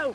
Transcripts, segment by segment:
go.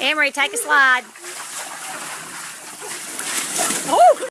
Emery, take a slide. Oh!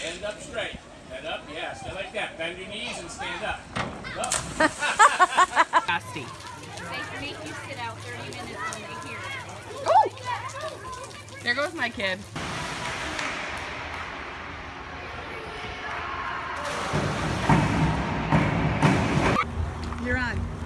End up straight. Head up, yeah, stay like that. Bend your knees and stand up. Up. Nasty. They make you sit out 30 minutes when they hear. There goes my kid. You're on.